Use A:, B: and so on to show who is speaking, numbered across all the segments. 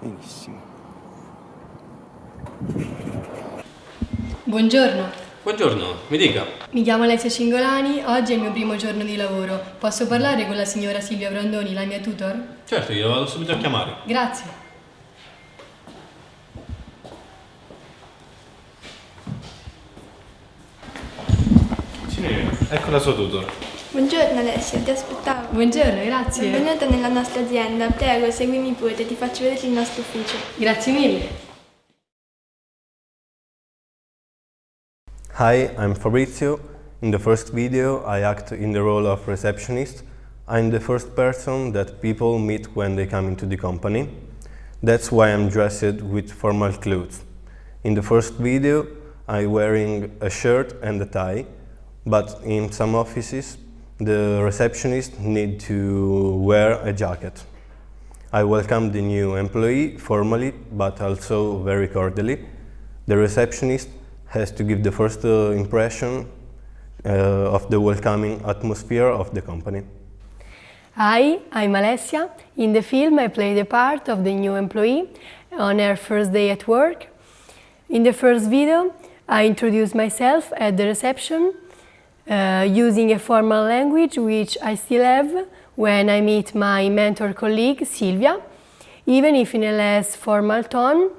A: Benissimo.
B: Buongiorno,
C: Buongiorno, mi dica.
B: mi chiamo Alessia Cingolani, oggi è il mio primo giorno di lavoro. Posso parlare con la signora Silvia Brandoni, la mia tutor?
C: Certo, glielo vado subito a chiamare.
B: Grazie.
C: Signore, ecco la sua tutor.
D: Buongiorno Alessia, ti aspettavo.
B: Buongiorno, grazie.
D: Benvenuta nella nostra azienda. Prego, seguimi pure, ti faccio vedere il nostro ufficio.
B: Grazie mille.
E: Hi, I'm Fabrizio. In the first video, I act in the role of receptionist. I'm the first person that people meet when they come into the company. That's why I'm dressed with formal clothes. In the first video, I'm wearing a shirt and a tie, but in some offices, the receptionist need to wear a jacket. I welcome the new employee formally, but also very cordially. The receptionist has to give the first uh, impression uh, of the welcoming atmosphere of the company.
B: Hi, I'm Alessia. In the film, I play the part of the new employee on her first day at work. In the first video, I introduce myself at the reception uh, using a formal language which I still have when I meet my mentor colleague Silvia, even if in a less formal tone,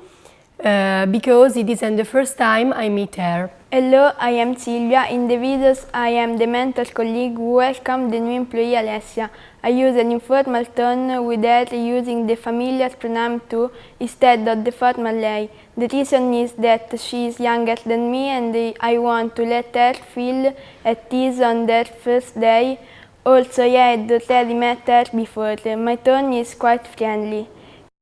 B: uh, because it isn't the first time I meet her.
D: Hello, I am Silvia. In the videos, I am the mentor colleague who welcomed the new employee Alessia. I use an informal tone with her using the familiar pronoun tu instead of the formal lei. The reason is that she is younger than me and I want to let her feel at ease on their first day. Also, I had already met her before. My tone is quite friendly.